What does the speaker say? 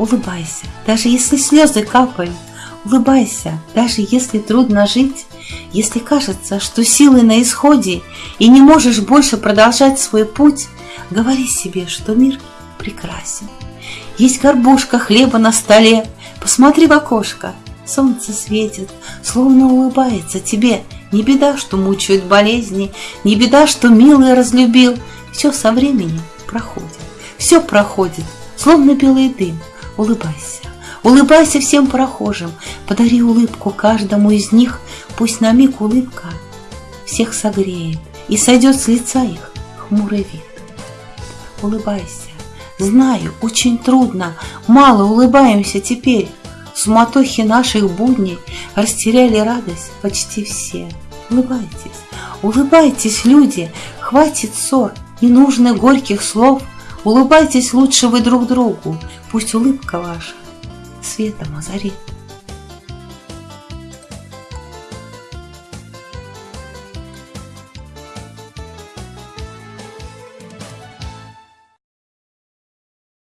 Улыбайся, даже если слезы капают, Улыбайся, даже если трудно жить, Если кажется, что силы на исходе И не можешь больше продолжать свой путь, Говори себе, что мир прекрасен. Есть горбушка хлеба на столе, Посмотри в окошко, солнце светит, Словно улыбается тебе. Не беда, что мучают болезни, Не беда, что милый разлюбил, Все со временем проходит, все проходит, Словно белый дым, улыбайся. Улыбайся всем прохожим, подари улыбку каждому из них, Пусть на миг улыбка всех согреет И сойдет с лица их хмурый вид. Улыбайся, знаю, очень трудно, Мало улыбаемся теперь, В суматохе наших будней Растеряли радость почти все. Улыбайтесь, улыбайтесь, люди, Хватит ссор, не горьких слов, Улыбайтесь лучше вы друг другу, Пусть улыбка ваша светом озарит.